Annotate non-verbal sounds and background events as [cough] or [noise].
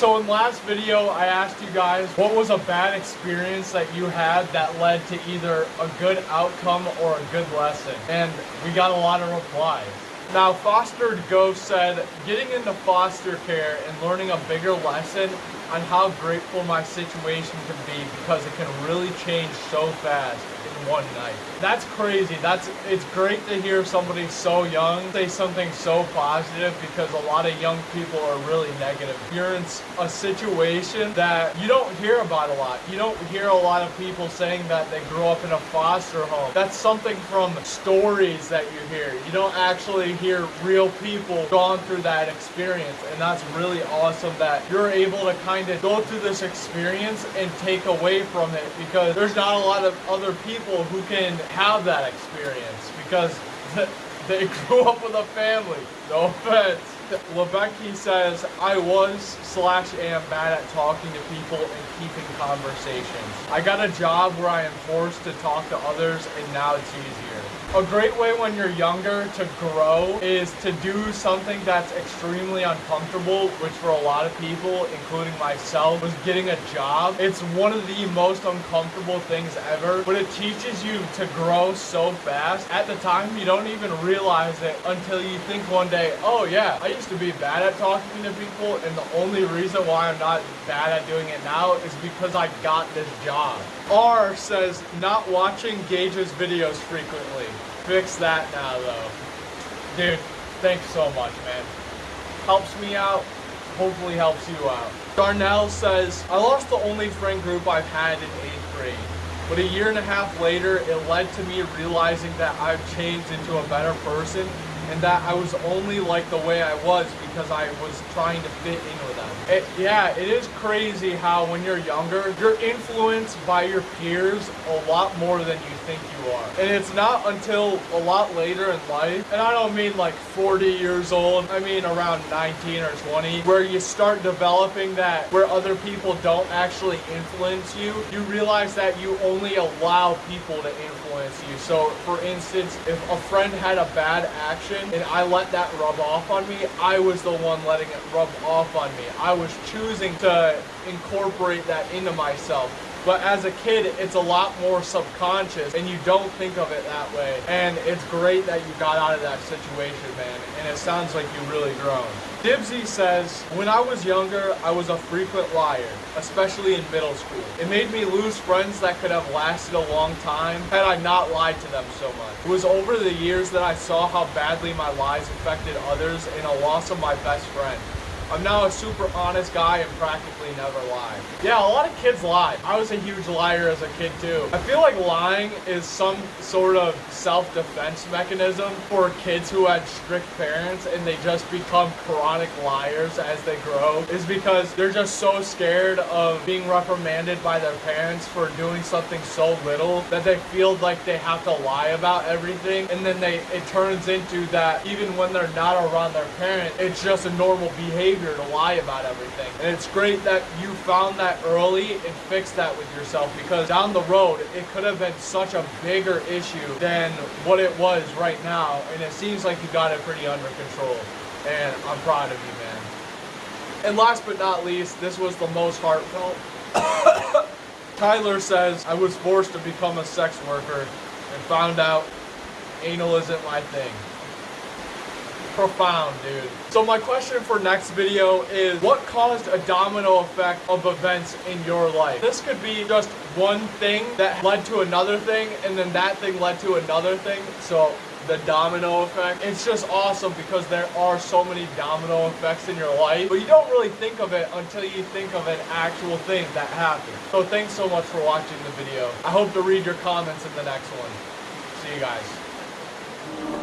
So in last video, I asked you guys what was a bad experience that you had that led to either a good outcome or a good lesson. And we got a lot of replies. Now, Fostered Ghost said, getting into foster care and learning a bigger lesson on how grateful my situation can be because it can really change so fast one night. That's crazy. That's it's great to hear somebody so young say something so positive because a lot of young people are really negative. You're in a situation that you don't hear about a lot. You don't hear a lot of people saying that they grew up in a foster home. That's something from stories that you hear. You don't actually hear real people gone through that experience and that's really awesome that you're able to kind of go through this experience and take away from it because there's not a lot of other people people who can have that experience because [laughs] they grew up with a family. No offense. Lebecki says, I was slash am bad at talking to people and keeping conversations. I got a job where I am forced to talk to others and now it's easier. A great way when you're younger to grow is to do something that's extremely uncomfortable, which for a lot of people, including myself, was getting a job. It's one of the most uncomfortable things ever, but it teaches you to grow so fast. At the time, you don't even realize it until you think one day, oh yeah, I used to be bad at talking to people, and the only reason why I'm not bad at doing it now is because I got this job. R says, not watching Gage's videos frequently. Fix that now, though. Dude, thanks so much, man. Helps me out, hopefully helps you out. Darnell says, I lost the only friend group I've had in 8th grade. But a year and a half later, it led to me realizing that I've changed into a better person and that I was only like the way I was because I was trying to fit in with them. It, yeah, it is crazy how when you're younger, you're influenced by your peers a lot more than you think you are. And it's not until a lot later in life, and I don't mean like 40 years old, I mean around 19 or 20, where you start developing that where other people don't actually influence you, you realize that you only allow people to influence you. So for instance, if a friend had a bad action, and I let that rub off on me, I was the one letting it rub off on me. I was choosing to incorporate that into myself. But as a kid, it's a lot more subconscious and you don't think of it that way. And it's great that you got out of that situation, man. And it sounds like you really grown. Dibsy says, when I was younger, I was a frequent liar, especially in middle school. It made me lose friends that could have lasted a long time had I not lied to them so much. It was over the years that I saw how badly my lies affected others and a loss of my best friend. I'm now a super honest guy and practically never lie. Yeah, a lot of kids lie. I was a huge liar as a kid too. I feel like lying is some sort of self-defense mechanism for kids who had strict parents and they just become chronic liars as they grow is because they're just so scared of being reprimanded by their parents for doing something so little that they feel like they have to lie about everything and then they it turns into that even when they're not around their parent it's just a normal behavior behavior to lie about everything. And it's great that you found that early and fixed that with yourself because down the road, it could have been such a bigger issue than what it was right now. And it seems like you got it pretty under control. And I'm proud of you, man. And last but not least, this was the most heartfelt. [coughs] Tyler says, I was forced to become a sex worker and found out anal isn't my thing profound, dude. So my question for next video is, what caused a domino effect of events in your life? This could be just one thing that led to another thing, and then that thing led to another thing. So the domino effect. It's just awesome because there are so many domino effects in your life, but you don't really think of it until you think of an actual thing that happened. So thanks so much for watching the video. I hope to read your comments in the next one. See you guys.